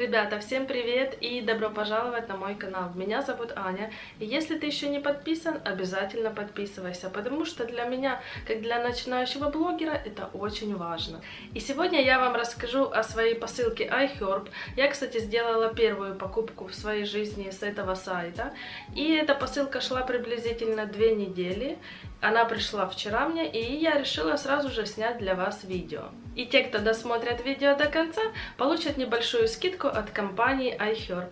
Ребята, всем привет и добро пожаловать на мой канал. Меня зовут Аня, и если ты еще не подписан, обязательно подписывайся, потому что для меня, как для начинающего блогера, это очень важно. И сегодня я вам расскажу о своей посылке iHerb. Я, кстати, сделала первую покупку в своей жизни с этого сайта, и эта посылка шла приблизительно две недели. Она пришла вчера мне, и я решила сразу же снять для вас видео. И те, кто досмотрят видео до конца, получат небольшую скидку от компании iHerb.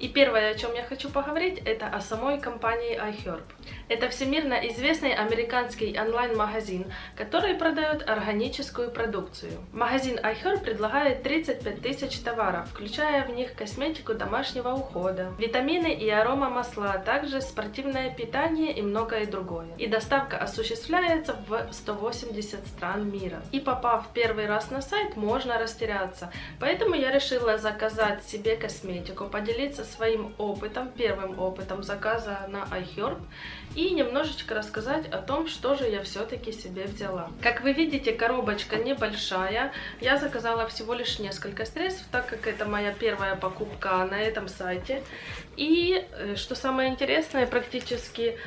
И первое, о чем я хочу поговорить, это о самой компании iHerb. Это всемирно известный американский онлайн-магазин, который продает органическую продукцию. Магазин iHerb предлагает 35 тысяч товаров, включая в них косметику домашнего ухода, витамины и аромамасла, а также спортивное питание и многое другое. И доставка осуществляется в 180 стран мира. И попав первый раз на сайт, можно растеряться. Поэтому я решила заказать себе косметику, поделиться своим опытом, первым опытом заказа на iHerb немножечко рассказать о том, что же я все-таки себе взяла. Как вы видите, коробочка небольшая. Я заказала всего лишь несколько средств, так как это моя первая покупка на этом сайте. И, э, что самое интересное, практически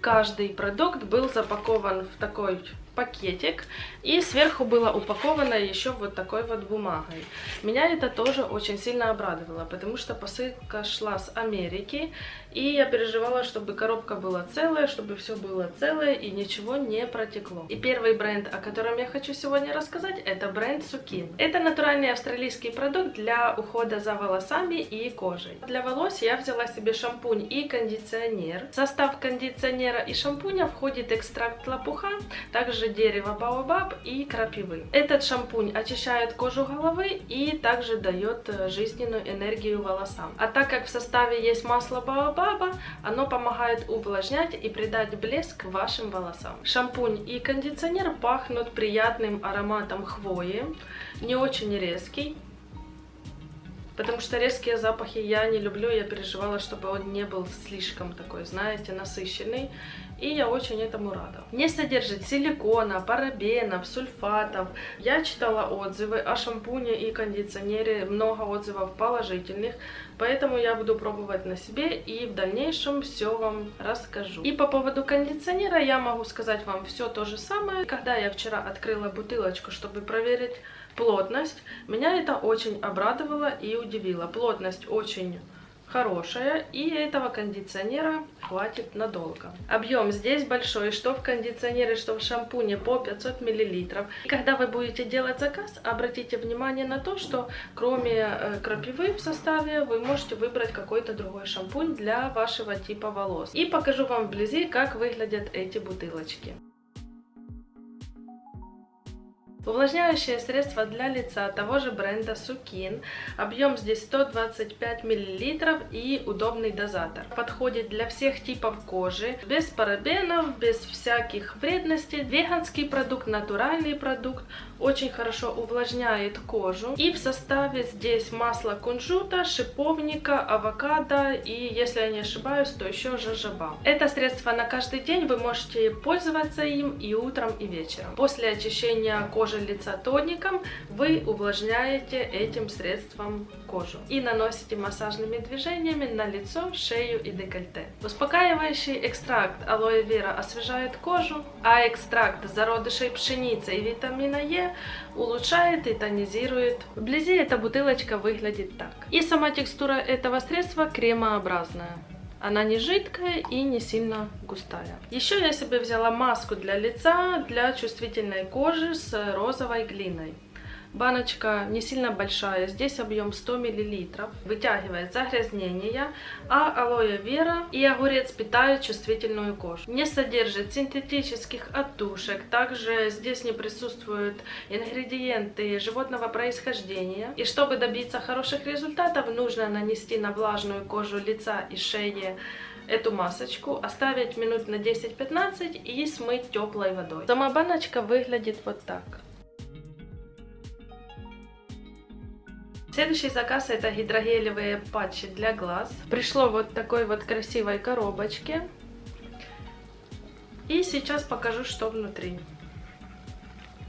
каждый продукт был запакован в такой пакетик, и сверху было упаковано еще вот такой вот бумагой. Меня это тоже очень сильно обрадовало, потому что посылка шла с Америки, и я переживала, чтобы коробка была целая, чтобы все было целое и ничего не протекло. И первый бренд, о котором я хочу сегодня рассказать, это бренд Сукин. Это натуральный австралийский продукт для ухода за волосами и кожей. Для волос я взяла себе шампунь и кондиционер. В состав кондиционера и шампуня входит экстракт лопуха, также также дерево баобаб и крапивы. Этот шампунь очищает кожу головы и также дает э, жизненную энергию волосам. А так как в составе есть масло баобаба, оно помогает увлажнять и придать блеск вашим волосам. Шампунь и кондиционер пахнут приятным ароматом хвои, не очень резкий, Потому что резкие запахи я не люблю, я переживала, чтобы он не был слишком такой, знаете, насыщенный. И я очень этому рада. Не содержит силикона, парабенов, сульфатов. Я читала отзывы о шампуне и кондиционере, много отзывов положительных. Поэтому я буду пробовать на себе и в дальнейшем все вам расскажу. И по поводу кондиционера я могу сказать вам все то же самое. Когда я вчера открыла бутылочку, чтобы проверить плотность, меня это очень обрадовало и удивило. Плотность очень хорошая, и этого кондиционера хватит надолго. Объем здесь большой, что в кондиционере, что в шампуне по 500 мл. И когда вы будете делать заказ, обратите внимание на то, что кроме э, крапивы в составе, вы можете выбрать какой-то другой шампунь для вашего типа волос. И покажу вам вблизи, как выглядят эти бутылочки. Увлажняющее средство для лица того же бренда Сукин. Объем здесь 125 мл и удобный дозатор. Подходит для всех типов кожи, без парабенов, без всяких вредностей. Веганский продукт, натуральный продукт, очень хорошо увлажняет кожу. И в составе здесь масло кунжута, шиповника, авокадо и, если я не ошибаюсь, то еще жожоба. Это средство на каждый день, вы можете пользоваться им и утром, и вечером. После очищения кожи кожи лица тоником, вы увлажняете этим средством кожу и наносите массажными движениями на лицо, шею и декольте. Успокаивающий экстракт алоэ вера освежает кожу, а экстракт зародышей пшеницы и витамина Е улучшает и тонизирует. Вблизи эта бутылочка выглядит так. И сама текстура этого средства кремообразная. Она не жидкая и не сильно густая. Еще я себе взяла маску для лица, для чувствительной кожи с розовой глиной. Баночка не сильно большая, здесь объем 100 мл. Вытягивает загрязнения, а алоэ вера и огурец питают чувствительную кожу. Не содержит синтетических отдушек, также здесь не присутствуют ингредиенты животного происхождения. И чтобы добиться хороших результатов, нужно нанести на влажную кожу лица и шеи эту масочку, оставить минут на 10-15 и смыть теплой водой. Сама баночка выглядит вот так. Следующий заказ это гидрогелевые патчи для глаз. Пришло вот такой вот красивой коробочке. И сейчас покажу, что внутри.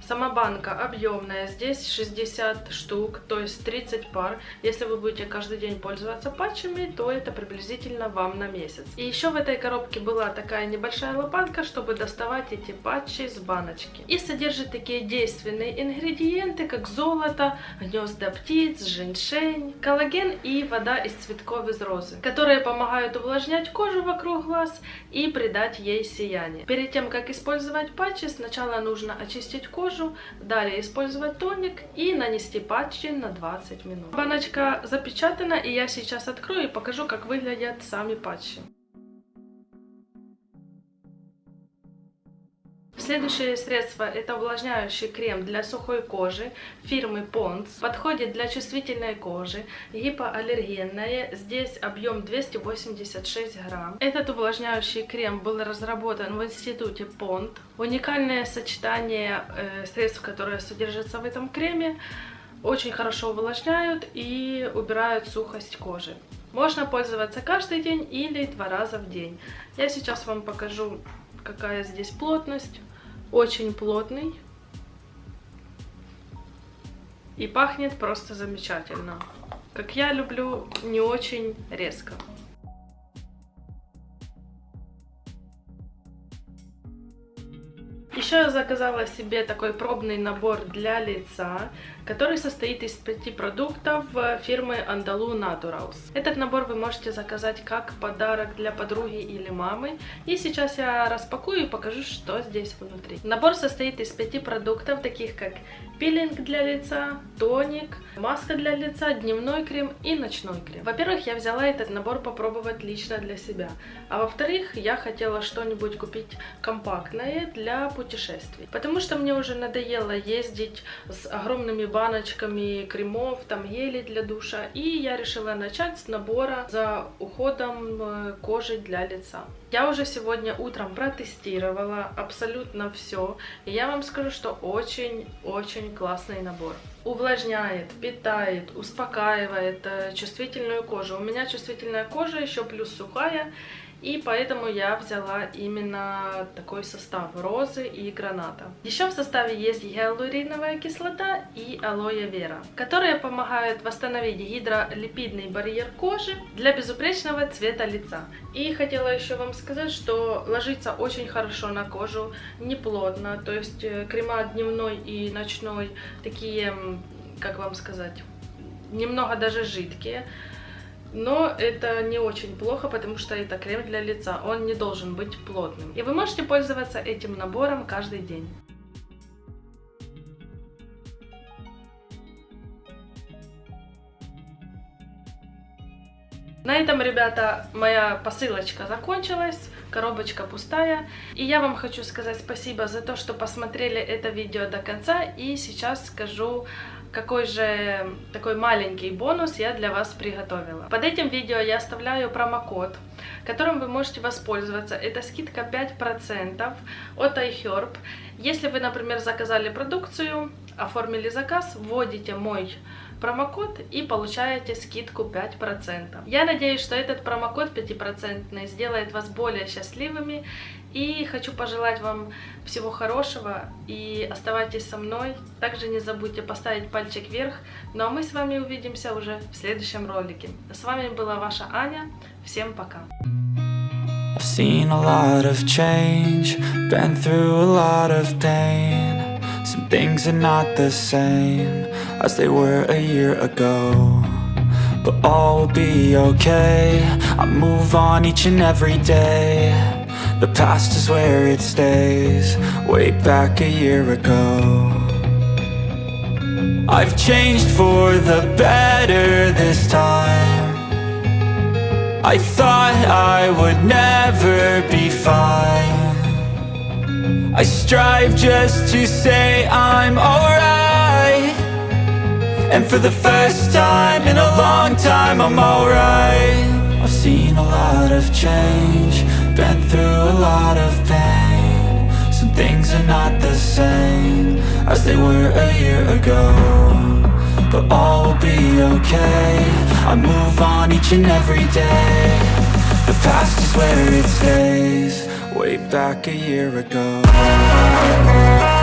Сама банка объемная, здесь 60 штук, то есть 30 пар. Если вы будете каждый день пользоваться патчами, то это приблизительно вам на месяц. И еще в этой коробке была такая небольшая лопатка, чтобы доставать эти патчи с баночки. И содержит такие действенные ингредиенты, как золото, гнезда птиц, женьшень, коллаген и вода из цветков из розы, которые помогают увлажнять кожу вокруг глаз и придать ей сияние. Перед тем, как использовать патчи, сначала нужно очистить кожу, кожу, далее использовать тоник и нанести патчи на 20 минут. Баночка запечатана и я сейчас открою и покажу, как выглядят сами патчи. Следующее средство это увлажняющий крем для сухой кожи фирмы Pond's. Подходит для чувствительной кожи, гипоаллергенная. Здесь объем 286 грамм. Этот увлажняющий крем был разработан в институте Pond. Уникальное сочетание э, средств, которые содержатся в этом креме, очень хорошо увлажняют и убирают сухость кожи. Можно пользоваться каждый день или два раза в день. Я сейчас вам покажу, какая здесь плотность очень плотный. И пахнет просто замечательно. Как я люблю, не очень резко. Еще я заказала себе такой пробный набор для лица, который состоит из пяти продуктов фирмы Andalou Naturals. Этот набор вы можете заказать как подарок для подруги или мамы. И сейчас я распакую и покажу, что здесь внутри. Набор состоит из пяти продуктов, таких как пилинг для лица, тоник, маска для лица, дневной крем и ночной крем. Во-первых, я взяла этот набор попробовать лично для себя. А во-вторых, я хотела что-нибудь купить компактное для путешествий. Потому что мне уже надоело ездить с огромными баночками кремов, там гели для душа. И я решила начать с набора за уходом э, кожи для лица. Я уже сегодня утром протестировала абсолютно все. И я вам скажу, что очень-очень классный набор. Увлажняет, питает, успокаивает э, чувствительную кожу. У меня чувствительная кожа, еще плюс сухая. И поэтому я взяла именно такой состав розы и граната. Еще в составе есть гиалуриновая кислота и алоэ вера, которые помогают восстановить гидролипидный барьер кожи для безупречного цвета лица. И хотела еще вам сказать, что ложится очень хорошо на кожу, не плотно, то есть э, крема дневной и ночной такие, как вам сказать, немного даже жидкие. Но это не очень плохо, потому что это крем для лица, он не должен быть плотным. И вы можете пользоваться этим набором каждый день. На этом, ребята, моя посылочка закончилась, коробочка пустая. И я вам хочу сказать спасибо за то, что посмотрели это видео до конца. И сейчас скажу какой же такой маленький бонус я для вас приготовила. Под этим видео я оставляю промокод, которым вы можете воспользоваться. Это скидка 5% от iHerb. Если вы, например, заказали продукцию, оформили заказ, вводите мой промокод и получаете скидку 5%. Я надеюсь, что этот промокод 5% сделает вас более счастливыми и хочу пожелать вам всего хорошего и оставайтесь со мной. Также не забудьте поставить пальчик вверх. Ну а мы с вами увидимся уже в следующем ролике. С вами была ваша Аня. Всем пока. As they were a year ago But all will be okay, I move on each and every day The past is where it stays, way back a year ago. I've changed for the better this time. I thought I would never be fine. I strive just to say I'm alright. And for the first time in a long time I'm alright seen a lot of change been through a lot of pain. Some things are not the same As they were a year ago But all will be okay. I move on each and every day. The past is where it stays way back a year ago